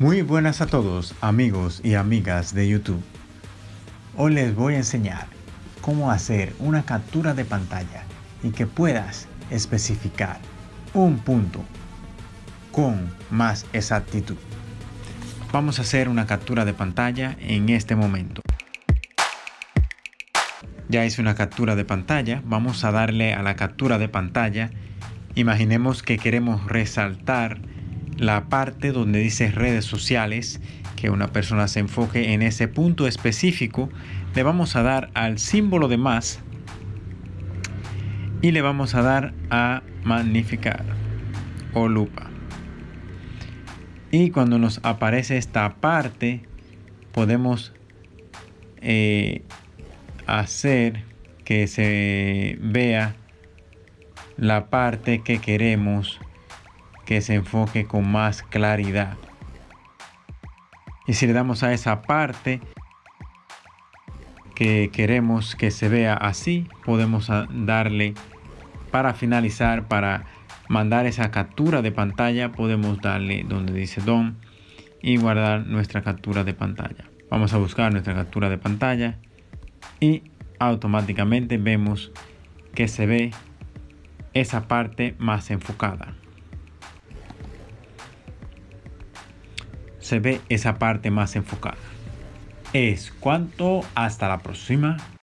Muy buenas a todos amigos y amigas de YouTube. Hoy les voy a enseñar cómo hacer una captura de pantalla y que puedas especificar un punto con más exactitud. Vamos a hacer una captura de pantalla en este momento. Ya hice una captura de pantalla, vamos a darle a la captura de pantalla. Imaginemos que queremos resaltar la parte donde dice redes sociales, que una persona se enfoque en ese punto específico, le vamos a dar al símbolo de más y le vamos a dar a magnificar o lupa. Y cuando nos aparece esta parte, podemos eh, hacer que se vea la parte que queremos que se enfoque con más claridad. Y si le damos a esa parte que queremos que se vea así, podemos darle para finalizar, para mandar esa captura de pantalla, podemos darle donde dice DOM y guardar nuestra captura de pantalla. Vamos a buscar nuestra captura de pantalla y automáticamente vemos que se ve esa parte más enfocada. Se ve esa parte más enfocada. Es cuanto, hasta la próxima.